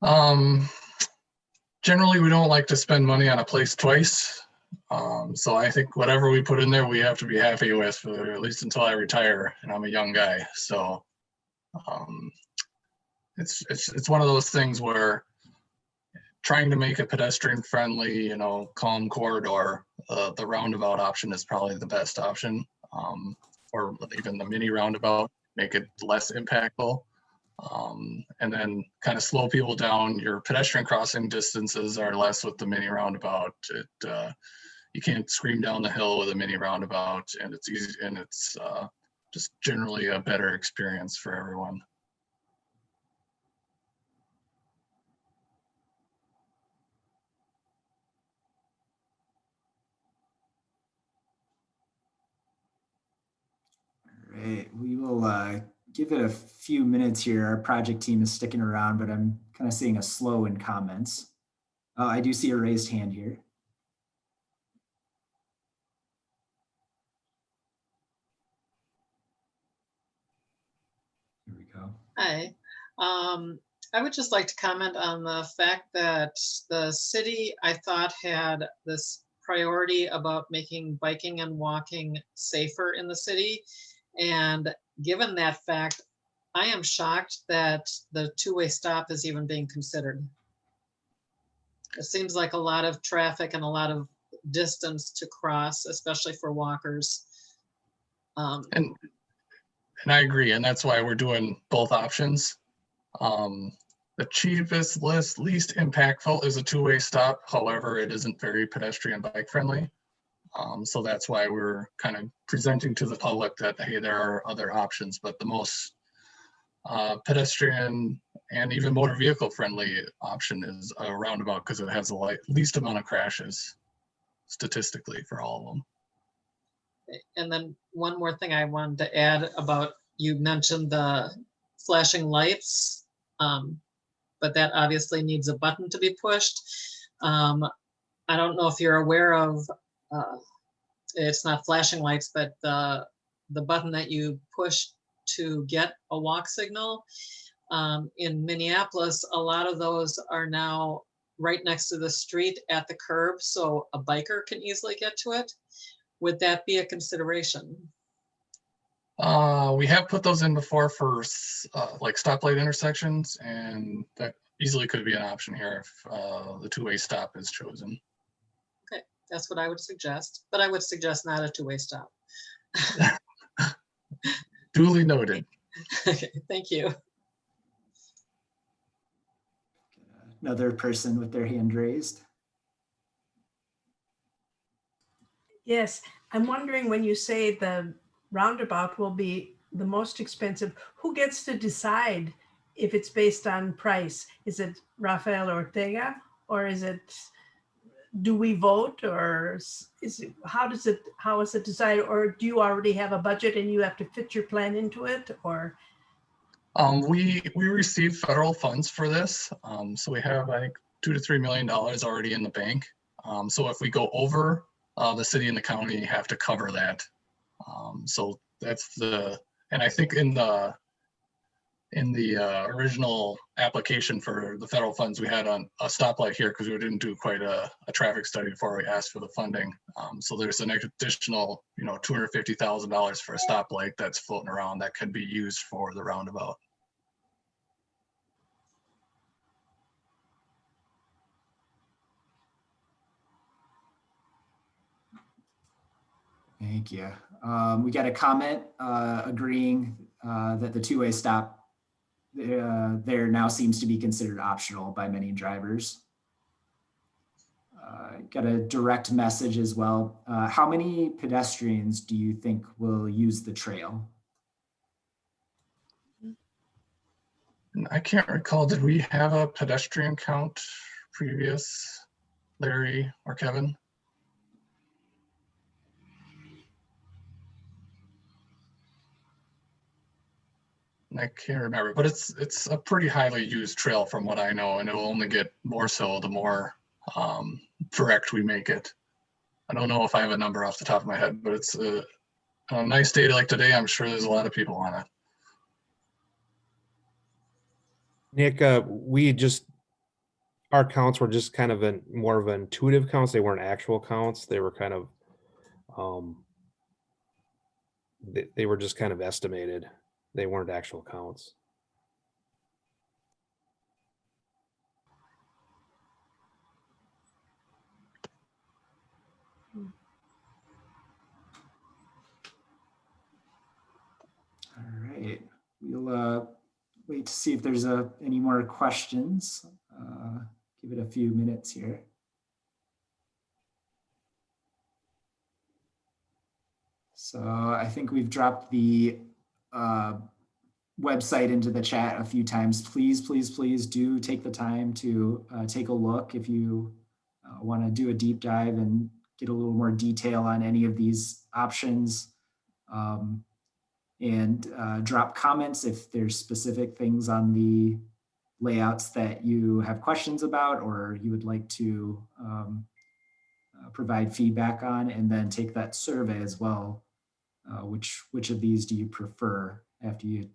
Um, generally, we don't like to spend money on a place twice. Um, so I think whatever we put in there, we have to be happy with for at least until I retire and I'm a young guy. So, um, it's, it's, it's one of those things where trying to make a pedestrian friendly, you know, calm corridor, uh, the roundabout option is probably the best option. Um, or even the mini roundabout, make it less impactful. Um, and then kind of slow people down. Your pedestrian crossing distances are less with the mini roundabout. It, uh, you can't scream down the hill with a mini roundabout and it's easy and it's, uh, just generally a better experience for everyone. We will uh, give it a few minutes here. Our project team is sticking around, but I'm kind of seeing a slow in comments. Uh, I do see a raised hand here. Here we go. Hi, um, I would just like to comment on the fact that the city, I thought, had this priority about making biking and walking safer in the city. And given that fact, I am shocked that the two-way stop is even being considered. It seems like a lot of traffic and a lot of distance to cross, especially for walkers. Um, And, and I agree, and that's why we're doing both options. Um, The cheapest, list, least impactful is a two-way stop. However, it isn't very pedestrian bike friendly. Um, so that's why we're kind of presenting to the public that, hey, there are other options, but the most uh, pedestrian and even motor vehicle friendly option is a roundabout because it has the light, least amount of crashes statistically for all of them. And then one more thing I wanted to add about, you mentioned the flashing lights. um, But that obviously needs a button to be pushed. Um, I don't know if you're aware of, uh, it's not flashing lights, but the, the button that you push to get a walk signal. Um, In Minneapolis, a lot of those are now right next to the street at the curb, so a biker can easily get to it. Would that be a consideration? Uh, we have put those in before for uh, like stoplight intersections and that easily could be an option here if uh, the two-way stop is chosen. That's what I would suggest, but I would suggest not a two-way stop. [laughs] Duly noted. [laughs] Okay, Thank you. Another person with their hand raised. Yes, I'm wondering when you say the roundabout will be the most expensive, who gets to decide if it's based on price? Is it Rafael Ortega or is it, do we vote or is it, how does it, how is it decided? Or do you already have a budget and you have to fit your plan into it or? Um, we, we receive federal funds for this. Um, so we have like two to three million dollars already in the bank. Um, so if we go over, uh, the city and the county have to cover that. Um, so that's the, and I think in the, in the, uh, original application for the federal funds, we had on a stoplight here because we didn't do quite a, a traffic study before we asked for the funding. Um, so there's an additional, you know, two hundred fifty thousand dollars for a stoplight that's floating around that could be used for the roundabout. Thank you. Um, we got a comment uh, agreeing uh, that the two-way stop uh, there now seems to be considered optional by many drivers. Uh, got a direct message as well. Uh, how many pedestrians do you think will use the trail? I can't recall, did we have a pedestrian count previous, Larry or Kevin? I can't remember, but it's, it's a pretty highly used trail from what I know, and it'll only get more so the more um, direct we make it. I don't know if I have a number off the top of my head, but it's a, a nice day like today. I'm sure there's a lot of people on it. Nick, uh, we just, our counts were just kind of an, more of an intuitive counts. They weren't actual counts. They were kind of, um, they, they were just kind of estimated. They weren't actual counts. All right, we'll uh, wait to see if there's uh, any more questions. Uh, Give it a few minutes here. So I think we've dropped the uh, website into the chat a few times. Please, please, please do take the time to uh, take a look if you want to do a deep dive and get a little more detail on any of these options. Um, and uh, drop comments if there's specific things on the layouts that you have questions about or you would like to um, uh, provide feedback on, and then take that survey as well. Uh, which which of these do you prefer after you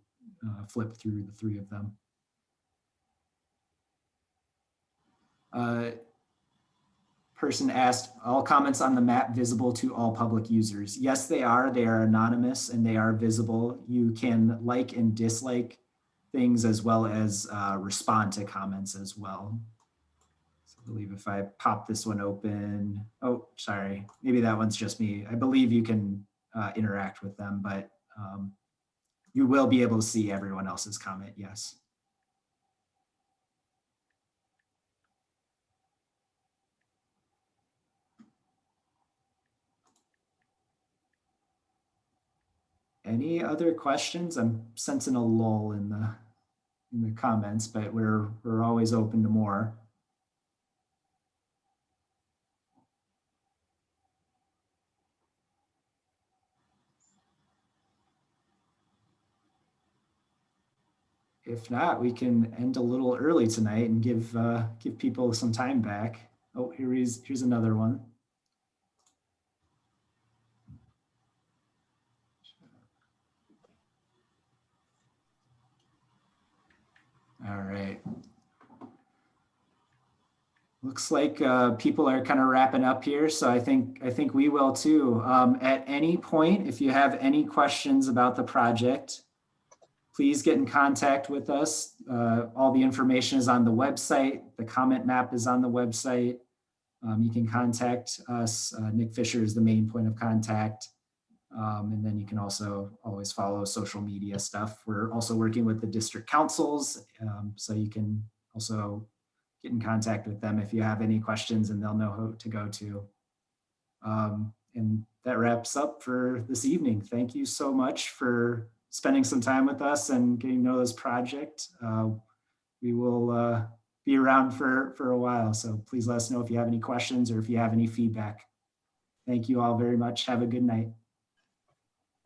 uh, flip through the three of them? Uh, person asked, all comments on the map visible to all public users? Yes, they are. They are anonymous and they are visible. You can like and dislike things as well as uh, respond to comments as well. So I believe if I pop this one open, oh, sorry, maybe that one's just me. I believe you can uh, interact with them, but um, you will be able to see everyone else's comment, yes. Any other questions? I'm sensing a lull in the in the comments, but we're we're always open to more. If not, we can end a little early tonight and give, uh, give people some time back. Oh, here is, here's another one. All right. Looks like uh, people are kind of wrapping up here, so I think I think we will too. Um, at any point, if you have any questions about the project, please get in contact with us. Uh, all the information is on the website. The comment map is on the website. Um, you can contact us. Uh, Nick Fisher is the main point of contact. Um, and then you can also always follow social media stuff. We're also working with the district councils, um, so you can also get in contact with them if you have any questions and they'll know who to go to. Um, and that wraps up for this evening. Thank you so much for spending some time with us and getting to know this project. Uh, we will uh, be around for, for a while, so please let us know if you have any questions or if you have any feedback. Thank you all very much. Have a good night.